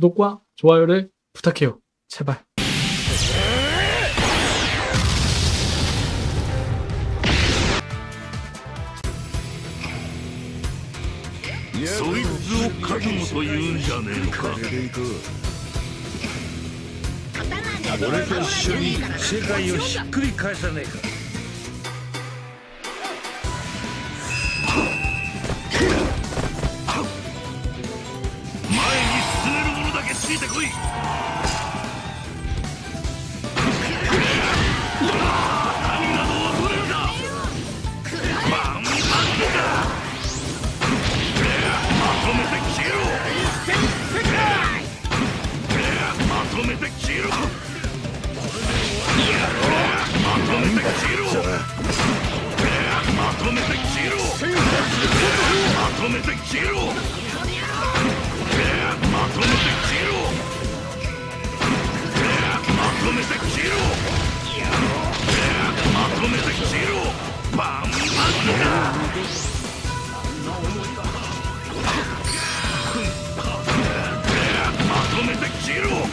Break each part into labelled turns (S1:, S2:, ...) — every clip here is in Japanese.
S1: 구독과 좋아요를 부탁해요. 제발.
S2: そいつを覚悟と言うんじゃねえのか
S3: 俺と一緒に世界をひっくり返さねえか
S2: まとめて切ろう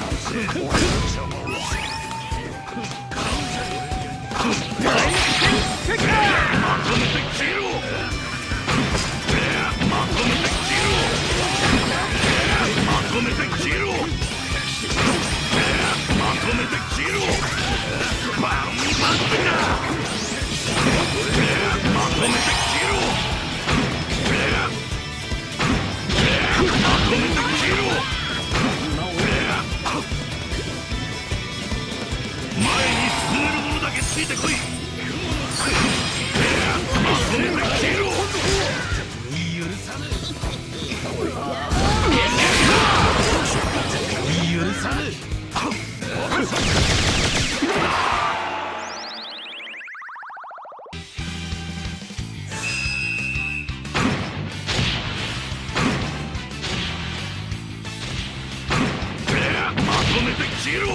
S2: とめて消えろ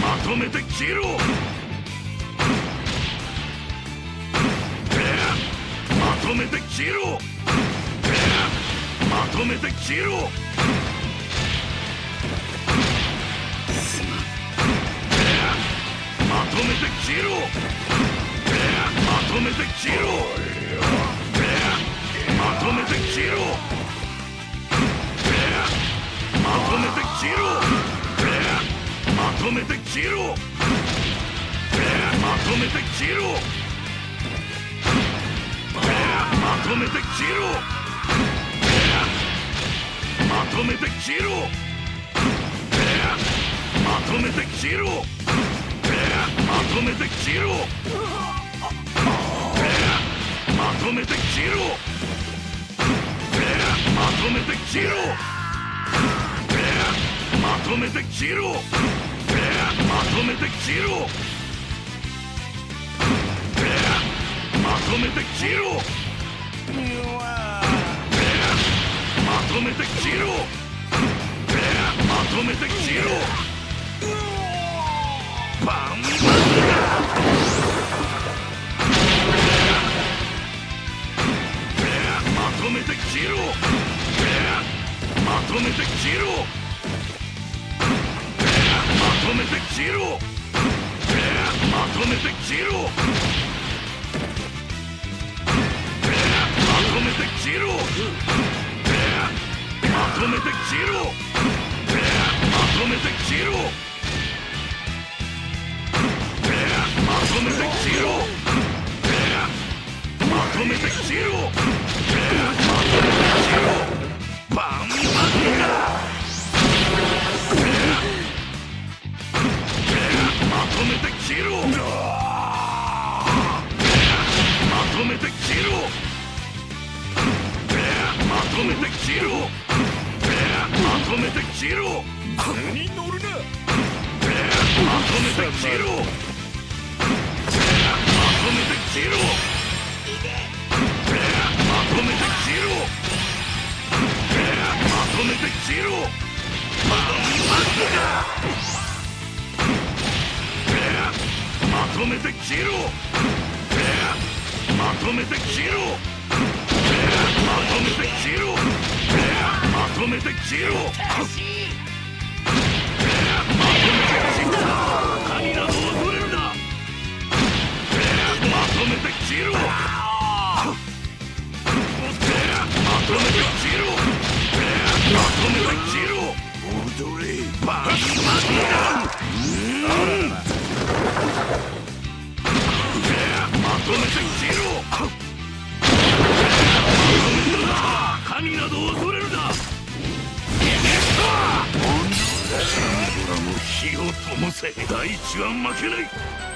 S2: まとめて消えろまとめて消えろまとめて消えろまとめて消えろまとめて消えろまとめて消えろまとめて消えろまとめて消えろまとめて消えろまとめて消えろまとめて消えろまとめて消えろまとめて消えろまとめて消えろまとめて消えろまとめて切ろう。まとめて切ろう。まとめて切ろう。まとめて切ろう。まとめて切ろう。バンバンだまとめて切ろう。まとめて切ろう。とめて消えろまとめて消えろまとめて消えろまとめて消えろまとめて消えろめて切ろまとめて切ろまとめて切ろ
S3: に乗るな。
S2: まとめて切ろまとめて切ろまとめて切ろまとめて切ろまとめて切ろうとめて切ろまとめて切ろまとめて切ろも火を灯せ。大地は負けない。